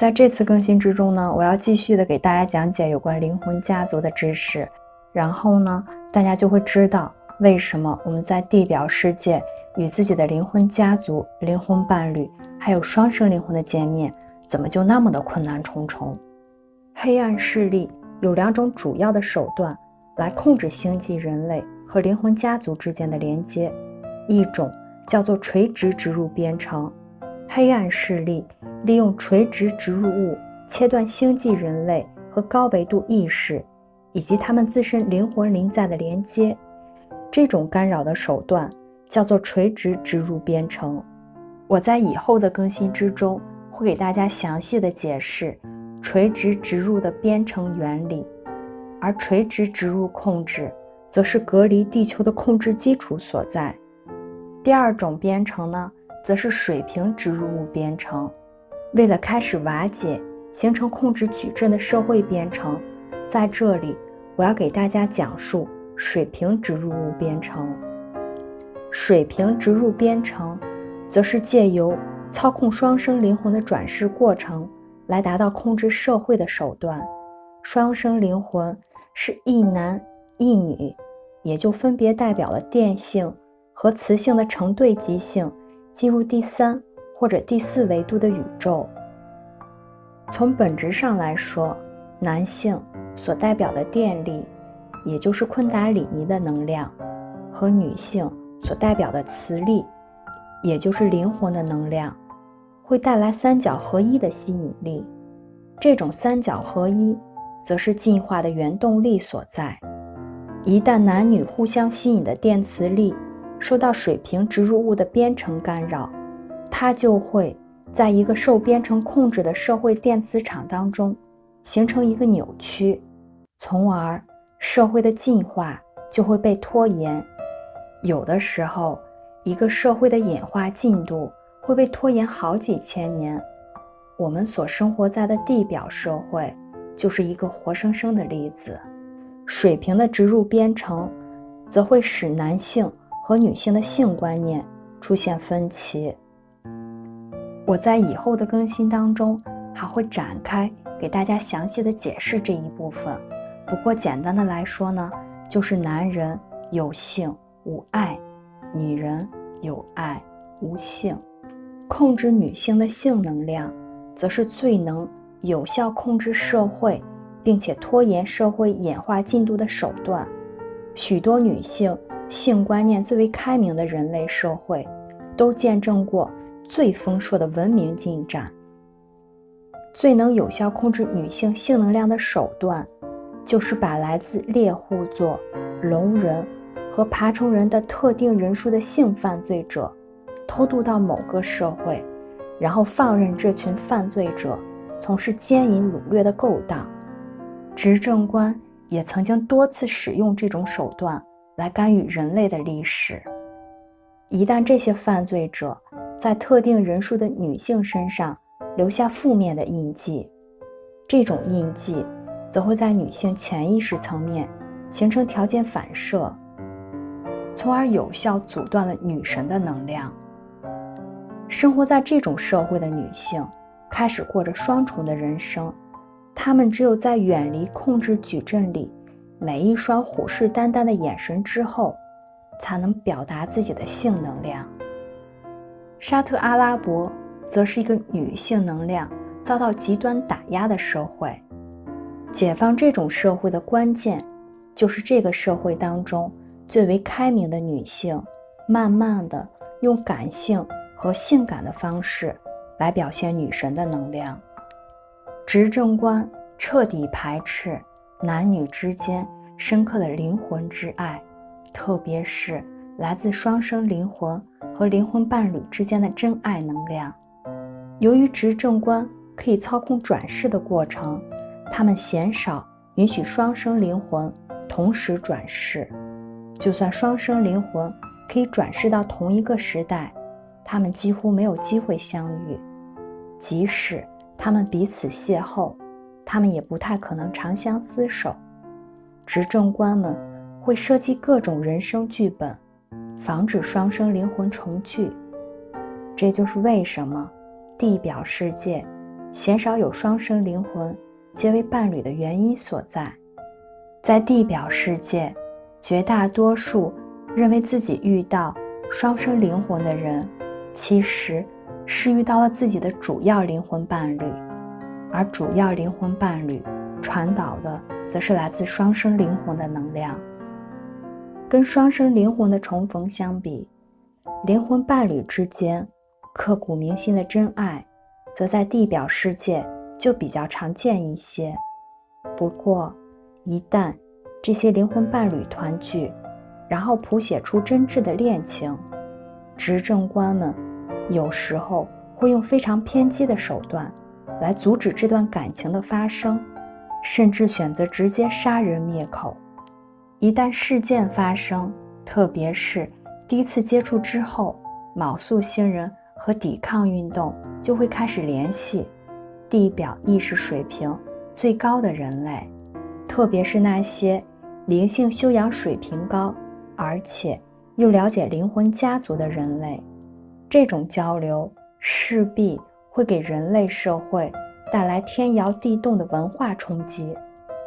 在这次更新之中呢，我要继续的给大家讲解有关灵魂家族的知识，然后呢，大家就会知道为什么我们在地表世界与自己的灵魂家族、灵魂伴侣，还有双生灵魂的见面，怎么就那么的困难重重。黑暗势力有两种主要的手段来控制星际人类和灵魂家族之间的连接，一种叫做垂直植入编程。黑暗势力利用垂直植入物切断星际人类和高维度意识以及他们自身灵魂灵在的连接，这种干扰的手段叫做垂直植入编程。我在以后的更新之中会给大家详细的解释。垂直植入的编程原理，而垂直植入控制则是隔离地球的控制基础所在。第二种编程呢，则是水平植入物编程。为了开始瓦解形成控制矩阵的社会编程，在这里我要给大家讲述水平植入物编程。水平植入编程，则是借由操控双生灵魂的转世过程。来达到控制社会的手段，双生灵魂是一男一女，也就分别代表了电性和磁性的成对极性，进入第三或者第四维度的宇宙。从本质上来说，男性所代表的电力，也就是昆达里尼的能量，和女性所代表的磁力，也就是灵魂的能量。会带来三角合一的吸引力，这种三角合一则是进化的原动力所在。一旦男女互相吸引的电磁力受到水平植入物的编程干扰，它就会在一个受编程控制的社会电磁场当中形成一个扭曲，从而社会的进化就会被拖延。有的时候，一个社会的演化进度。会被拖延好几千年。我们所生活在的地表社会就是一个活生生的例子。水平的植入编程，则会使男性和女性的性观念出现分歧。我在以后的更新当中还会展开给大家详细的解释这一部分。不过简单的来说呢，就是男人有性无爱，女人有爱无性。控制女性的性能量，则是最能有效控制社会，并且拖延社会演化进度的手段。许多女性性观念最为开明的人类社会，都见证过最丰硕的文明进展。最能有效控制女性性能量的手段，就是把来自猎户座、龙人和爬虫人的特定人数的性犯罪者。偷渡到某个社会，然后放任这群犯罪者从事奸淫掳掠的勾当。执政官也曾经多次使用这种手段来干预人类的历史。一旦这些犯罪者在特定人数的女性身上留下负面的印记，这种印记则会在女性潜意识层面形成条件反射，从而有效阻断了女神的能量。生活在这种社会的女性开始过着双重的人生，她们只有在远离控制矩阵里每一双虎视眈眈的眼神之后，才能表达自己的性能量。沙特阿拉伯则是一个女性能量遭到极端打压的社会，解放这种社会的关键，就是这个社会当中最为开明的女性，慢慢的用感性。和性感的方式来表现女神的能量。执政官彻底排斥男女之间深刻的灵魂之爱，特别是来自双生灵魂和灵魂伴侣之间的真爱能量。由于执政官可以操控转世的过程，他们鲜少允许双生灵魂同时转世。就算双生灵魂可以转世到同一个时代。他们几乎没有机会相遇，即使他们彼此邂逅，他们也不太可能长相厮守。执政官们会设计各种人生剧本，防止双生灵魂重聚。这就是为什么地表世界鲜少有双生灵魂结为伴侣的原因所在。在地表世界，绝大多数认为自己遇到双生灵魂的人，其实是遇到了自己的主要灵魂伴侣，而主要灵魂伴侣传导的，则是来自双生灵魂的能量。跟双生灵魂的重逢相比，灵魂伴侣之间刻骨铭心的真爱，则在地表世界就比较常见一些。不过，一旦这些灵魂伴侣团聚，然后谱写出真挚的恋情，执政官们有时候会用非常偏激的手段来阻止这段感情的发生，甚至选择直接杀人灭口。一旦事件发生，特别是第一次接触之后，卯宿星人和抵抗运动就会开始联系地表意识水平最高的人类。特别是那些灵性修养水平高，而且又了解灵魂家族的人类，这种交流势必会给人类社会带来天摇地动的文化冲击。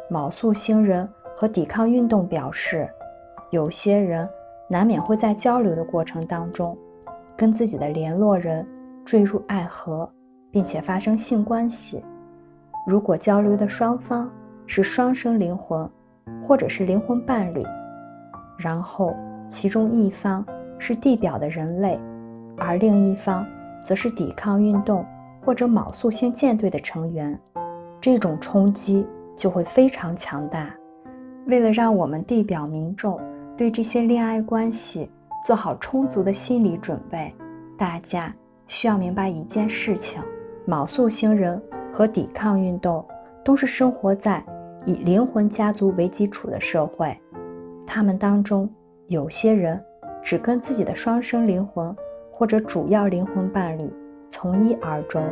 卯宿星人和抵抗运动表示，有些人难免会在交流的过程当中，跟自己的联络人坠入爱河，并且发生性关系。如果交流的双方，是双生灵魂，或者是灵魂伴侣，然后其中一方是地表的人类，而另一方则是抵抗运动或者卯宿星舰队的成员，这种冲击就会非常强大。为了让我们地表民众对这些恋爱关系做好充足的心理准备，大家需要明白一件事情：卯宿星人和抵抗运动都是生活在。以灵魂家族为基础的社会，他们当中有些人只跟自己的双生灵魂或者主要灵魂伴侣从一而终，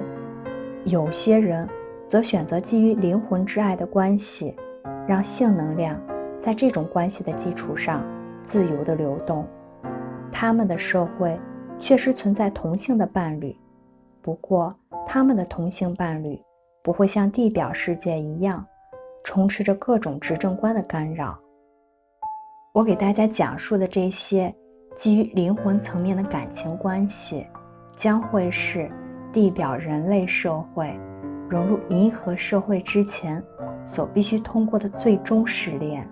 有些人则选择基于灵魂之爱的关系，让性能量在这种关系的基础上自由的流动。他们的社会确实存在同性的伴侣，不过他们的同性伴侣不会像地表世界一样。充斥着各种执政官的干扰。我给大家讲述的这些基于灵魂层面的感情关系，将会是地表人类社会融入银河社会之前所必须通过的最终试炼。